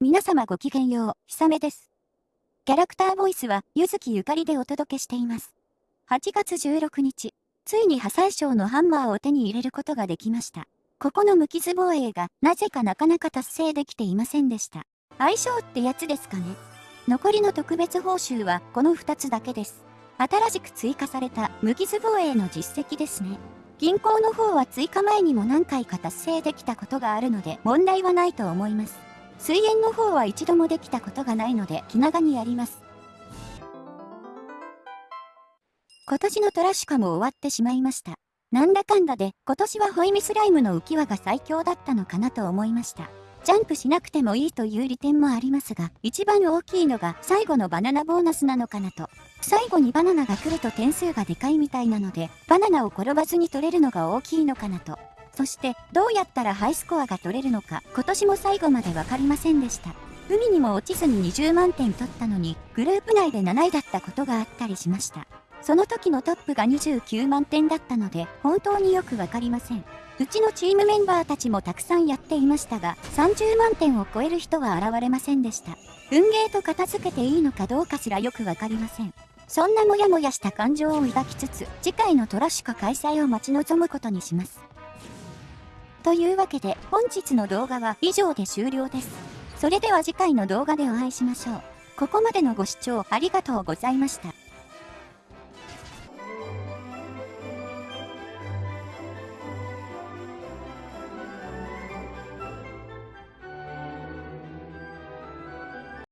皆様ごきげんよう、ひさめです。キャラクターボイスは、ゆずきゆかりでお届けしています。8月16日、ついに破砕賞のハンマーを手に入れることができました。ここの無傷防衛が、なぜかなかなか達成できていませんでした。相性ってやつですかね？残りの特別報酬は、この2つだけです。新しく追加された無傷防衛の実績ですね。銀行の方は追加前にも何回か達成できたことがあるので問題はないと思います。水煙の方は一度もできたことがないので気長にやります。今年のトラシカも終わってしまいました。なんだかんだで今年はホイミスライムの浮き輪が最強だったのかなと思いました。ジャンプしなくてもいいという利点もありますが、一番大きいのが最後のバナナボーナスなのかなと。最後にバナナが来ると点数がでかいみたいなので、バナナを転ばずに取れるのが大きいのかなと。そしてどうやったらハイスコアが取れるのか今年も最後まで分かりませんでした。海にも落ちずに20万点取ったのにグループ内で7位だったことがあったりしました。その時のトップが29万点だったので本当によく分かりません。うちのチームメンバーたちもたくさんやっていましたが30万点を超える人は現れませんでした。運ゲーと片付けていいのかどうかすらよく分かりません。そんなモヤモヤした感情を抱きつつ次回のトラシカ開催を待ち望むことにします。というわけで本日の動画は以上で終了です。それでは次回の動画でお会いしましょう。ここまでのご視聴ありがとうございました。